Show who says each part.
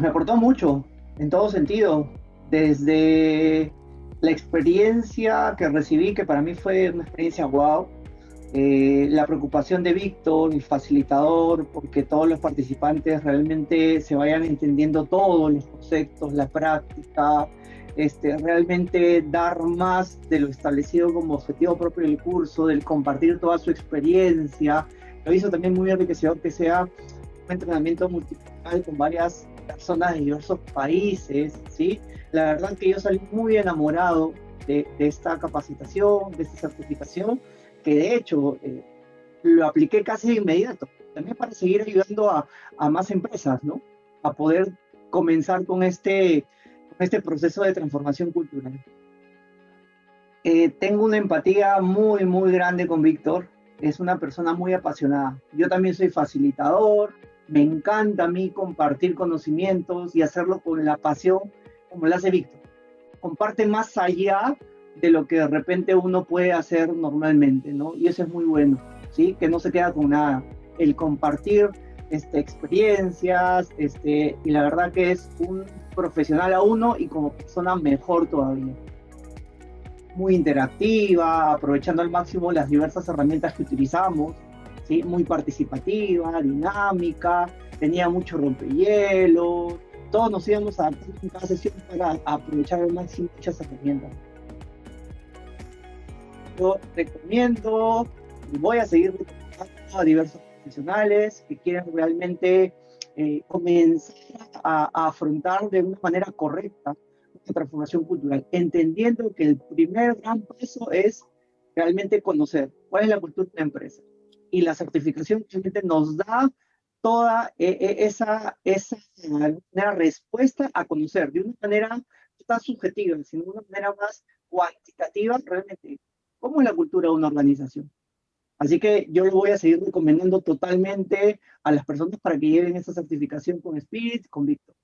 Speaker 1: me aportó mucho, en todo sentido, desde la experiencia que recibí, que para mí fue una experiencia wow, eh, la preocupación de Víctor, el facilitador, porque todos los participantes realmente se vayan entendiendo todos los conceptos, la práctica, este, realmente dar más de lo establecido como objetivo propio del curso, del compartir toda su experiencia. Lo hizo también muy enriquecedor que sea un entrenamiento multicultural con varias personas de diversos países, ¿sí? La verdad que yo salí muy enamorado de, esta capacitación, de esta certificación, que de hecho eh, lo apliqué casi de inmediato, también para seguir ayudando a, a más empresas, ¿no? A poder comenzar con este, este proceso de transformación cultural. Eh, tengo una empatía muy, muy grande con Víctor. Es una persona muy apasionada. Yo también soy facilitador. Me encanta a mí compartir conocimientos y hacerlo con la pasión como lo hace Víctor. Comparte más allá de lo que de repente uno puede hacer normalmente, ¿no? Y eso es muy bueno, ¿sí? Que no se queda con nada. El compartir este, experiencias, este, y la verdad que es un profesional a uno y como persona mejor todavía. Muy interactiva, aprovechando al máximo las diversas herramientas que utilizamos, Muy participativa, dinámica, tenía mucho rompehielo, todos nos íbamos a en cada sesión para aprovechar al máximo muchas herramientas yo recomiendo y voy a seguir recomendando a diversos profesionales que quieren realmente eh, comenzar a, afrontar de una manera correcta la transformación cultural, entendiendo que el primer gran paso es realmente conocer cuál es la cultura de la empresa. Y la certificación realmente nos da toda eh, eh, esa, esa respuesta a conocer de una manera tan subjetiva, sino de una manera más cuantitativa, realmente cómo es la cultura de una organización. Así que yo lo voy a seguir recomendando totalmente a las personas para que lleven esa certificación con Spirit, con Víctor.